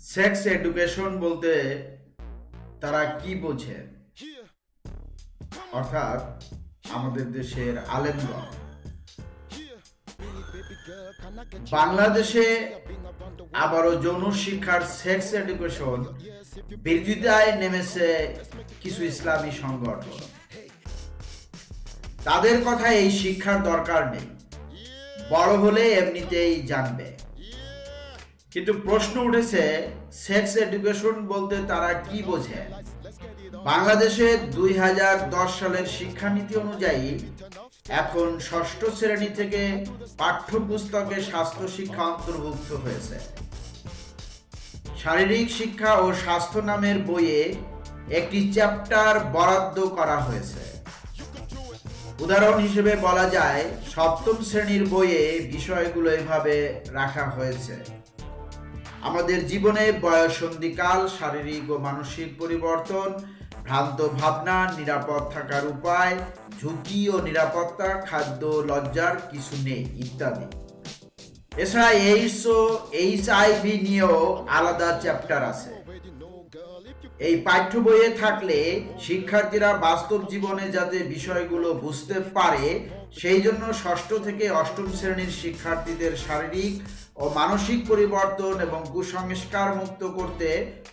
Sex education বলতে তারা কি বোঝে? অর্থাৎ আমাদের দেশের আলেমগণ বাংলাদেশে আবারও যৌন শিক্ষার সেক্স এডুকেশন বিরোধিতায় নেমেছে কিছু ইসলামী সংগঠন। তাদের কথা এই শিক্ষার দরকার নেই। বড় হলে এমনিতেই জানবে। কিন্তু প্রশ্ন উঠেছে সেক্স এডুকেশন বলতে তারা কি বোঝে? বাংলাদেশে দুই সালের শিক্ষানীতি অনুযায়ী এখন ষষ্ঠ শ্রেণি থেকে পাঠ্যপুস্তকে স্বাস্থ্য শিক্ষা অন্তর্ভুক্ত হয়েছে। শারীরিক শিক্ষা ও স্বাস্থ্য নামের বইয়ে একটি চ্যাপ্টার বরাদ্দ করা হয়েছে। উদাহরণ হিসেবে বলা যায়, সপ্তম শ্রেণির বইয়ে বিষয়গুলো এভাবে রাখা হয়েছে। আমাদের জীবনে বয়সন্ধিকাল শারীরিক ও মানসিক পরিবর্তন, ভ্রান্ত ভাবনা, নিরাপদ থাকার উপায়, ঝুঁকি ও নিরাপত্তা, খাদ্য, লজ্জার কিছু নেই, ইত্যাদি। এছাড়া এইডস ও নিয়েও আলাদা চ্যাপ্টার আছে। এই পাঠ্য বইয়ে থাকলে শিক্ষার্থীরা বাস্তব জীবনে যাতে বিষয়গুলো বুঝতে পারে, সেই জন্য ষষ্ঠ থেকে অষ্টম শ্রেণির শিক্ষার্থীদের শারীরিক ও মানসিক পরিবর্তন এবং কুসংস্কার মুক্ত করতে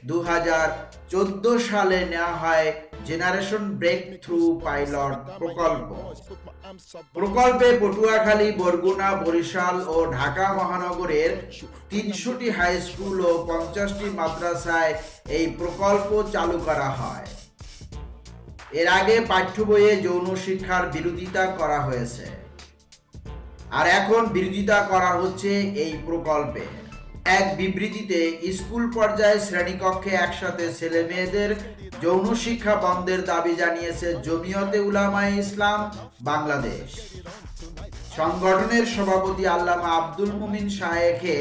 দু সালে নেওয়া হয় জেনারেশন ব্রেক থ্রু পাইলট প্রকল্প। প্রকল্পে পটুয়াখালী, বরগুনা, বরিশাল ও ঢাকা মহানগরের তিনশোটি হাই স্কুল ও পঞ্চাশটি মাদ্রাসায় এই প্রকল্প চালু করা হয়। এর আগে পাঠ্য বইয়ে যৌন শিক্ষার বিরোধিতা করা হয়েছে। আর এখন বিরোধিতা করা হচ্ছে এই প্রকল্পে। এক বিবৃতিতে, স্কুল পর্যায়ে শ্রেণীকক্ষে একসাথে ছেলে মেয়েদের যৌন শিক্ষা বন্ধের দাবি জানিয়েছে জমিয়তে উলামায়ে ইসলাম বাংলাদেশ। সংগঠনের সভাপতি আল্লামা আব্দুল মুমিন শাহেখে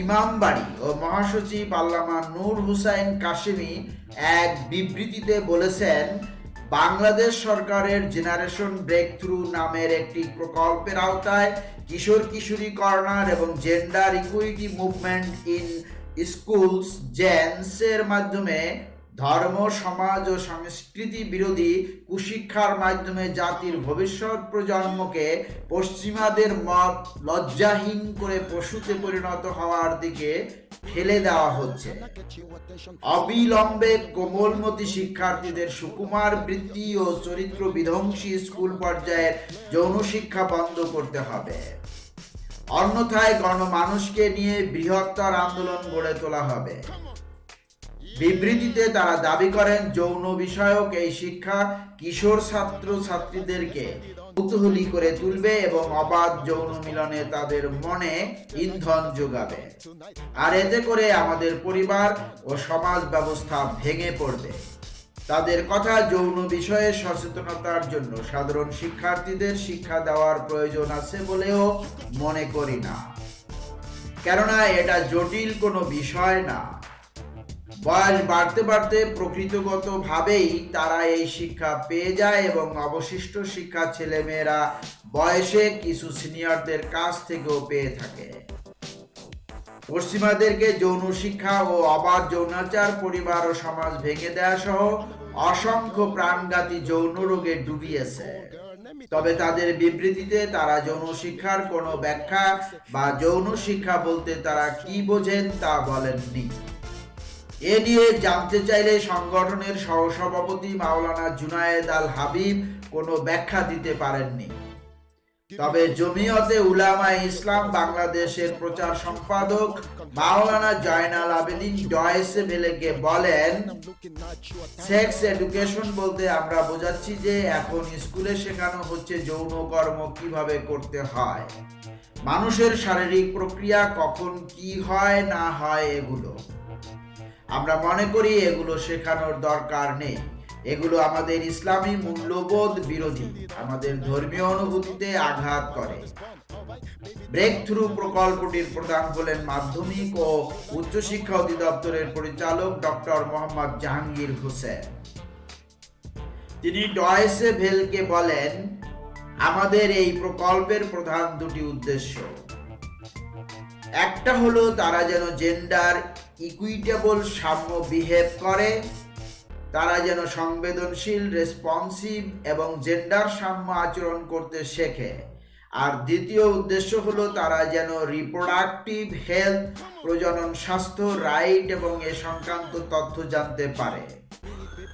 ইমামবাড়ি ও মহাসচিব আল্লামা নূর হুসাইন কাশিমি এক বিবৃতিতে বলেছেন বাংলাদেশ সরকারের জেনারেশন ব্রেক থ্রু নামের একটি প্রকল্পের আওতায় কিশোর কিশোরী কর্নার এবং gender equity movement in schools জেন্সের মাধ্যমে ধর্ম, সমাজ ও সংস্কৃতি বিরোধী কুশিক্ষার মাধ্যমে জাতির ভবিষ্যৎ প্রজন্মকে পশ্চিমাদের মত লজ্জাহীন করে পশুতে পরিণত হওয়ার দিকে ঠেলে দেওয়া হচ্ছে। অবিলম্বে কোমলমতি শিক্ষার্থীদের সুকুমার বৃত্তি ও চরিত্র বিধ্বংসী স্কুল পর্যায়ের যৌন শিক্ষা বন্ধ করতে হবে। অন্যথায় গণমানুষকে নিয়ে বৃহত্তর আন্দোলন গড়ে তোলা হবে। বিবৃতিতে তারা দাবি করেন, যৌন বিষয়ক এই শিক্ষা কিশোর ছাত্র ছাত্রীদেরকে কৌতূহলী করে তুলবে এবং অবাধ যৌন মিলনে তাদের মনে ইন্ধন যোগাবে। আর এতে করে আমাদের পরিবার ও সমাজ ব্যবস্থা ভেঙে পড়বে। তাদের কথা যৌন বিষয়ে সচেতনতার জন্য সাধারণ শিক্ষার্থীদের শিক্ষা দেওয়ার প্রয়োজন আছে বলেও মনে করি না। কেননা এটা জটিল কোনো বিষয় না। বয়স বাড়তে বাড়তে প্রকৃতগতভাবেই তারা এই শিক্ষা পেয়ে যায় এবং অবশিষ্ট শিক্ষা ছেলেমেয়েরা বয়সে কিছু সিনিয়রদের কাছ থেকেও পেয়ে থাকে। পশ্চিমাদেরকে যৌন শিক্ষা ও অবাধ যৌনাচার, পরিবার ও সমাজ ভেঙে দেওয়া সহ অসংখ্য প্রাণঘাতী যৌন রোগে ডুবিয়েছে। তবে তাদের বিবৃতিতে তারা যৌন শিক্ষার কোনো ব্যাখ্যা বা যৌন শিক্ষা বলতে তারা কি বোঝেন তা বলেননি। এ নিয়ে জানতে চাইলে সংগঠনের সহসভাপতি মাওলানা জুনায়েদ আল হাবিব কোনো ব্যাখ্যা দিতে পারেননি। তবে জমিয়তে উলামা ইসলাম বাংলাদেশের প্রচার সম্পাদক মাওলানা জয়নাল আবেদিন ডয়েসে বেলেকে বলেন, সেক্স এডুকেশন বলতে আমরা বোঝাচ্ছি যে এখন স্কুলে শেখানো হচ্ছে যৌন কর্ম কীভাবে করতে হয়। মানুষের শারীরিক প্রক্রিয়া কখন কি হয় না হয় এগুলো। আমরা মনে করি এগুলো শেখানোর দরকার নেই। এগুলো আমাদের ইসলামী মূল্যবোধ বিরোধী, আমাদের ধর্মীয় অনুভূতিতে আঘাত করে। ব্রেক থ্রু প্রকল্পটির প্রধান হলেন মাধ্যমিক ও উচ্চশিক্ষা অধিদপ্তরের পরিচালক ডক্টর মোহাম্মদ জাহাঙ্গীর হোসেন। তিনি ডয়েসে ভেলকে বলেন, আমাদের এই প্রকল্পের প্রধান দুটি উদ্দেশ্য। একটা হলো তারা যেন জেন্ডার ইকুইটেবল সাম্য বিহেভ করে। তারা যেন সংবেদনশীল রেসপন্সিভ এবং জেন্ডার সাম্য আচরণ করতে শেখে। আর দ্বিতীয় উদ্দেশ্য হলো তারা যেন রিপ্রোডাক্টিভ হেলথ প্রজনন স্বাস্থ্য রাইট এবং এ সংক্রান্ত তথ্য জানতে পারে।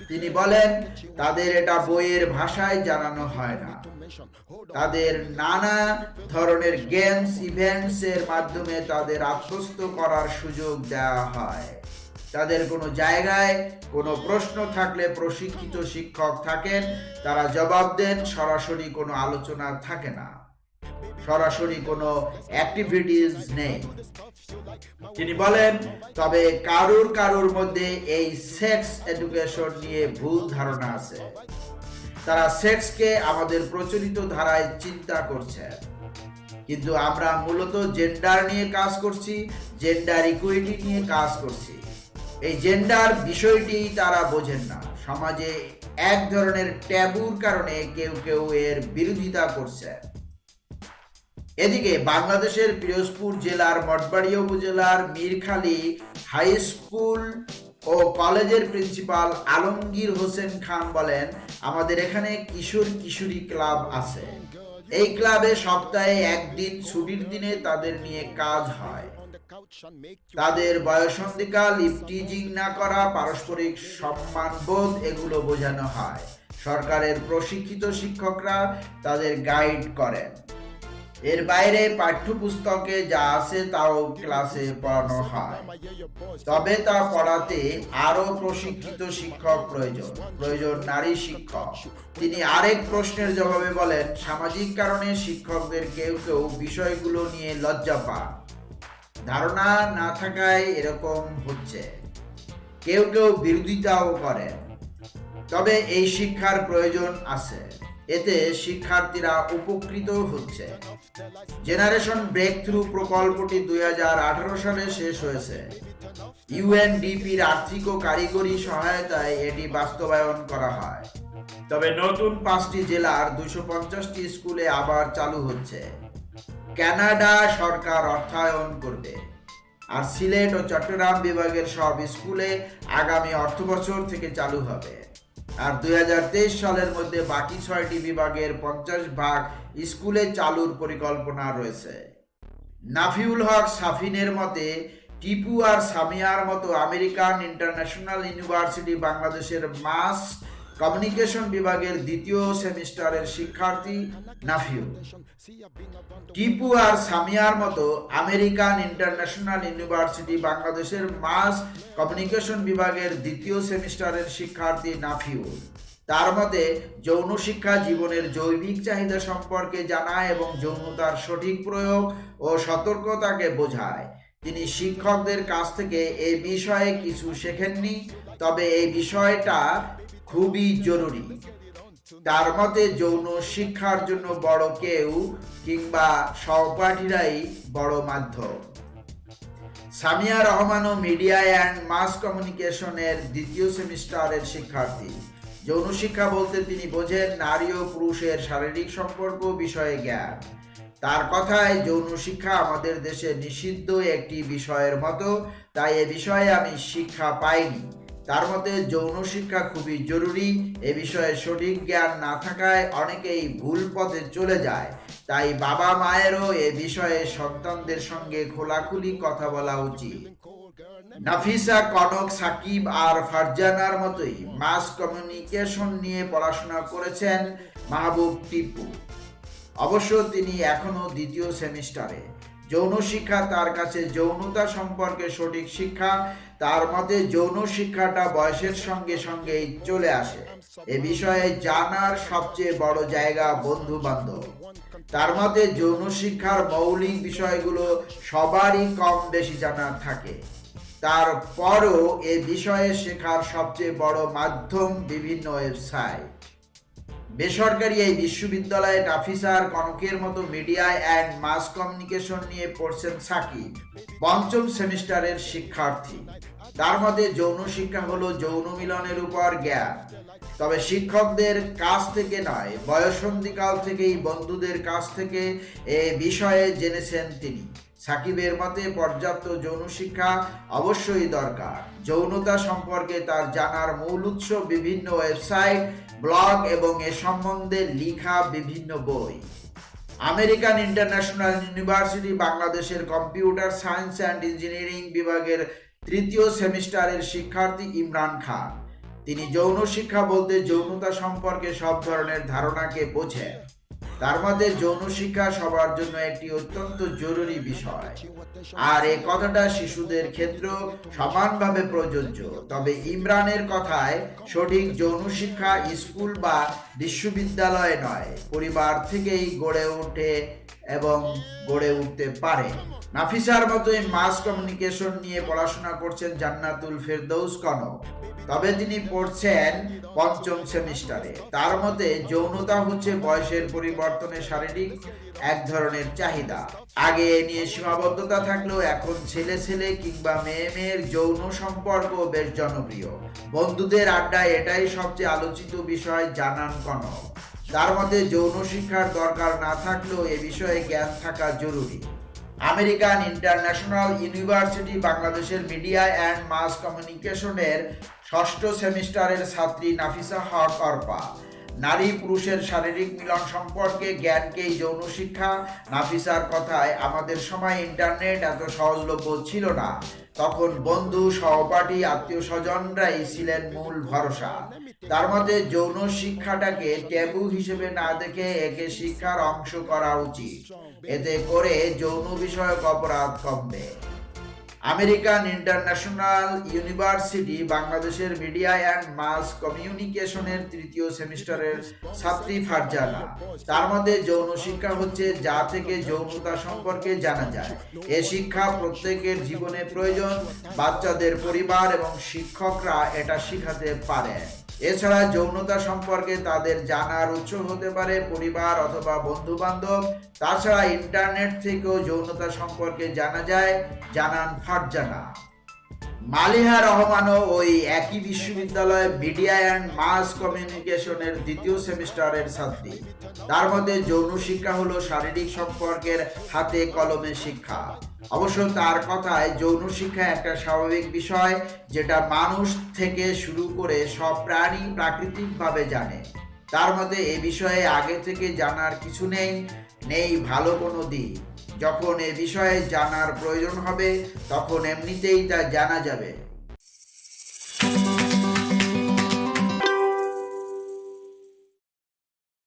তিনি বলেন, তাদের এটা বইয়ের ভাষায় জানানো হয় না। তাদের নানা ধরনের গেমস, ইভেন্টস এর মাধ্যমে তাদের আত্মস্থ করার সুযোগ দেওয়া হয়। তাদের কোনো জায়গায় কোনো প্রশ্ন থাকলে প্রশিক্ষিত শিক্ষক থাকেন, তারা জবাব দেন, সরাসরি কোনো আলোচনা থাকে না। সরাসরি কোনো অ্যাক্টিভিটিস নেই। তিনি বলেন, তবে কারুর কারুর মধ্যে এই সেক্স এডুকেশন নিয়ে ভুল ধারণা আছে। তারা সেক্সকে আমাদের প্রচলিত ধারায় চিন্তা করছে। কিন্তু আমরা মূলত জেন্ডার নিয়ে কাজ করছি, জেন্ডার ইকুইটি নিয়ে কাজ করছি। এই জেন্ডার বিষয়টি তারা বোঝেন না। সমাজে এক ধরনের ট্যাবুর কারণে কেউ কেউ এর বিরোধিতা করছে। এদিকে বাংলাদেশের পিরোজপুর জেলার মঠবাড়িয়া উপজেলার মীরখালী হাই স্কুল ও কলেজের প্রিন্সিপাল আলমগীর হোসেন খান বলেন, আমাদের এখানে কিশোর কিশোরী ক্লাব আছে। এই ক্লাবে সপ্তাহে একদিন ছুটির দিনে তাদের নিয়ে কাজ হয়। তাদের বয়সন্ধিকাল ইফটিজিং না করা, পারস্পরিক সম্মানবোধ, এগুলো বোঝানো হয়। সরকারের প্রশিক্ষিত শিক্ষকরা তাদের গাইড করেন। এর বাইরে পাঠ্যপুস্তকে যা আছে তাও ক্লাসে পড়ানো হয়। তবে তা পড়াতে আরও প্রশিক্ষিত শিক্ষক প্রয়োজন প্রয়োজন নারী শিক্ষক। তিনি আরেক প্রশ্নের জবাবে বলেন, সামাজিক কারণে শিক্ষকদের কেউ কেউ বিষয়গুলো নিয়ে লজ্জা পান। ধারণা না থাকায় এরকম হচ্ছে। কেউ কেউ বিরোধিতাও করেন। তবে এই শিক্ষার প্রয়োজন আছে। এতে শিক্ষার্থীরা উপকৃত হচ্ছে। জেনারেশন ব্রেক থ্রু প্রকল্পটি দুই সালে শেষ হয়েছে। ইউএনডিপির আর্থিক ও কারিগরি সহায়তায় এটি বাস্তবায়ন করা হয়। তবে নতুন পাঁচটি জেলার দুশো পঞ্চাশটি স্কুলে আবার চালু হচ্ছে। কানাডা সরকার অর্থায়ন করবে। আর সিলেট ও চট্টগ্রাম বিভাগের সব স্কুলে আগামী অর্থবছর থেকে চালু হবে। আর দুই হাজার তেইশ সালের মধ্যে বাকি ছয়টি বিভাগের পঞ্চাশ ভাগ স্কুলে চালুর পরিকল্পনা রয়েছে। নাফিউল হক সাফিনের মতে, টিপু আর সামিয়ার মতো আমেরিকান ইন্টারন্যাশনাল ইউনিভার্সিটি বাংলাদেশের মাস কমিউনিকেশন বিভাগের দ্বিতীয় সেমিস্টারের শিক্ষার্থী নাফিউ। টিপু আর সামিয়ার মতো আমেরিকান ইন্টারন্যাশনাল ইউনিভার্সিটি বাংলাদেশের মাস কমিউনিকেশন বিভাগের দ্বিতীয় সেমিস্টারের শিক্ষার্থী নাফিউ। তার মতে, যৌন শিক্ষা জীবনের জৈবিক চাহিদা সম্পর্কে জানায় এবং যৌনতার সঠিক প্রয়োগ ও সতর্কতাকে বোঝায়। তিনি শিক্ষকদের কাছ থেকে এই বিষয়ে কিছু শেখেননি, তবে এই বিষয়টা খুবই জরুরি। তার মতে যৌন শিক্ষার জন্য বড় কেউ কিংবা সহপাঠীরাই বড় মাধ্যম। সামিয়া রহমান ও মিডিয়া অ্যান্ড মাস কমিউনিকেশনের দ্বিতীয় সেমিস্টারের শিক্ষার্থী। যৌন শিক্ষা বলতে তিনি বোঝেন নারী ও পুরুষের শারীরিক সম্পর্ক বিষয়ে জ্ঞান। তার কথায়, যৌন শিক্ষা আমাদের দেশে নিষিদ্ধ একটি বিষয়ের মতো, তাই এ বিষয়ে আমি শিক্ষা পাইনি। তার মতে যৌন শিক্ষা খুবই জরুরি। এ বিষয়ে সঠিক জ্ঞান না থাকায় অনেকেই ভুল পথে চলে যায়। তাই বাবা মায়েরও এ বিষয়ে সন্তানদের সঙ্গে খোলাখুলি কথা বলা উচিত। নাফিসা, কনক, সাকিব আর ফারজানার মতোই মাস কমিউনিকেশন নিয়ে পড়াশোনা করেছেন মাহবুব টিপু। অবশ্য তিনি এখনও দ্বিতীয় সেমিস্টারে। যৌন শিক্ষা তার কাছে যৌনতা সম্পর্কে সঠিক শিক্ষা, তার মতে যৌন শিক্ষাটা বয়সের সঙ্গে সঙ্গেই চলে আসে। এ বিষয়ে জানার সবচেয়ে বড় জায়গা বন্ধু বান্ধব তার মতে যৌন শিক্ষার মৌলিক বিষয়গুলো সবারই কম বেশি জানার থাকে। তারপরও এ বিষয়ে শেখার সবচেয়ে বড় মাধ্যম বিভিন্ন ওয়েবসাইট। বেসরকারি এই বিশ্ববিদ্যালয়ে নাফিসার কনকের মতো মিডিয়া অ্যান্ড মাস কমিউনিকেশন নিয়ে পড়ছেন সাকিব, পঞ্চম সেমিস্টারের শিক্ষার্থী। তার মধ্যে যৌন শিক্ষা হলো যৌন মিলনের উপর জ্ঞান। তবে শিক্ষকদের কাছ থেকে নয়, বয়সন্ধিকাল থেকেই বন্ধুদের কাছ থেকে এ বিষয়ে জেনেছেন তিনি। সাকিবের মতে পর্যাপ্ত যৌন শিক্ষা অবশ্যই দরকার। যৌনতা সম্পর্কে তার জানার মূল উৎস বিভিন্ন ওয়েবসাইট, ব্লগ এবং এ সম্বন্ধে লিখা বিভিন্ন বই। আমেরিকান ইন্টারন্যাশনাল ইউনিভার্সিটি বাংলাদেশের কম্পিউটার সায়েন্স অ্যান্ড ইঞ্জিনিয়ারিং বিভাগের তৃতীয় সেমিস্টারের শিক্ষার্থী ইমরান খান। তিনি যৌন শিক্ষা বলতে যৌনতা সম্পর্কে সব ধরনের ধারণাকে বোঝেন। তার মধ্যে যৌন শিক্ষা সবার জন্য একটি অত্যন্ত জরুরি বিষয়। আর এ কথাটা শিশুদের ক্ষেত্রেও সমানভাবে প্রযোজ্য। তবে ইমরানের কথায় সঠিক যৌন শিক্ষা স্কুল বা বিশ্ববিদ্যালয়ে নয়, পরিবার থেকেই গড়ে ওঠে এবং গড়ে উঠতে পারে। নাফিসার মতোই মাস কমিউনিকেশন নিয়ে পড়াশোনা করছেন জান্নাতুল ফেরদৌস কনক। তবে তিনি পড়ছেন পঞ্চম সেমিস্টারে। তার মতে, যৌনতা হচ্ছে বয়সের পরিবর্তনে শারীরিক এক ধরনের চাহিদা। আগে এ নিয়ে সীমাবদ্ধতা থাকলেও এখন ছেলে ছেলে কিংবা মেয়ে মেয়ের যৌন সম্পর্ক বেশ জনপ্রিয়। বন্ধুদের আড্ডায় এটাই সবচেয়ে আলোচিত বিষয় জানান কনক। তার মধ্যে যৌন শিক্ষার দরকার না থাকলেও এ বিষয়ে জ্ঞান থাকা জরুরি। আমেরিকান ইন্টারন্যাশনাল ইউনিভার্সিটি বাংলাদেশের মিডিয়া অ্যান্ড মাস কমিউনিকেশনের ষষ্ঠ সেমিস্টারের ছাত্রী নাফিসা হক অর্পা। নারী পুরুষের শারীরিক মিলন সম্পর্কে জ্ঞানকেই যৌন শিক্ষা। নাফিসার কথায়, আমাদের সময় ইন্টারনেট এত সহজলভ্য ছিল না। তখন বন্ধু, সহপাঠী, আত্মীয় স্বজনরাই ছিলেন মূল ভরসা। তার মধ্যে যৌন শিক্ষাটাকে ট্যাবু হিসেবে না দেখে একে শিক্ষার অংশ করা উচিত। এতে করে যৌন বিষয়ক অপরাধ কমবে। আমেরিকান ইন্টারন্যাশনাল ইউনিভার্সিটি বাংলাদেশের মিডিয়া অ্যান্ড মাস কমিউনিকেশনের তৃতীয় সেমিস্টারের ছাত্রী ফারজানা। তার মধ্যে যৌন শিক্ষা হচ্ছে যা থেকে যৌনতা সম্পর্কে জানা যায়। এ শিক্ষা প্রত্যেকের জীবনে প্রয়োজন। বাচ্চাদের পরিবার এবং শিক্ষকরা এটা শিখাতে পারে। এছাড়া যৌনতা সম্পর্কে তাদের জানার উৎস হতে পারে পরিবার অথবা বন্ধু বান্ধব তাছাড়া ইন্টারনেট থেকেও যৌনতা সম্পর্কে জানা যায়। জানান ফারজানা। মালিহা রহমানও ওই একই বিশ্ববিদ্যালয়ে মিডিয়া অ্যান্ড মাস কমিউনিকেশনের দ্বিতীয় সেমিস্টারের ছাত্রী। তার মধ্যে যৌন শিক্ষা হলো শারীরিক সম্পর্কের হাতে কলমে শিক্ষা। অবশ্য তার কথায় যৌন শিক্ষা একটা স্বাভাবিক বিষয় যেটা মানুষ থেকে শুরু করে সব প্রাণী প্রাকৃতিকভাবে জানে। তার মধ্যে এ বিষয়ে আগে থেকে জানার কিছু নেই নেই ভালো কোনো দিক। যখন এ বিষয়ে জানার প্রয়োজন হবে, তখন এমনিতেই তা জানা যাবে।